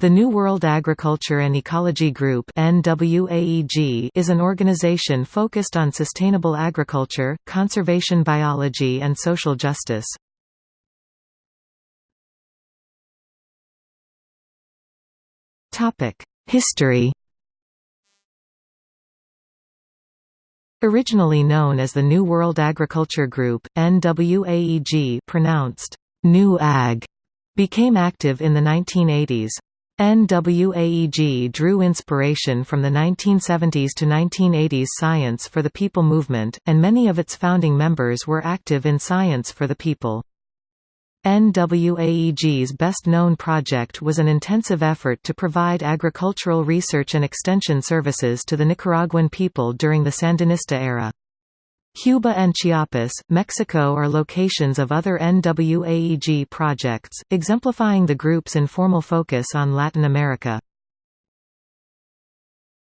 The New World Agriculture and Ecology Group is an organization focused on sustainable agriculture, conservation biology and social justice. History Originally known as the New World Agriculture Group, NWAEG pronounced New Ag, became active in the 1980s. NWAEG drew inspiration from the 1970s to 1980s Science for the People movement, and many of its founding members were active in Science for the People. NWAEG's best-known project was an intensive effort to provide agricultural research and extension services to the Nicaraguan people during the Sandinista era. Cuba and Chiapas, Mexico are locations of other NWAEG projects, exemplifying the group's informal focus on Latin America.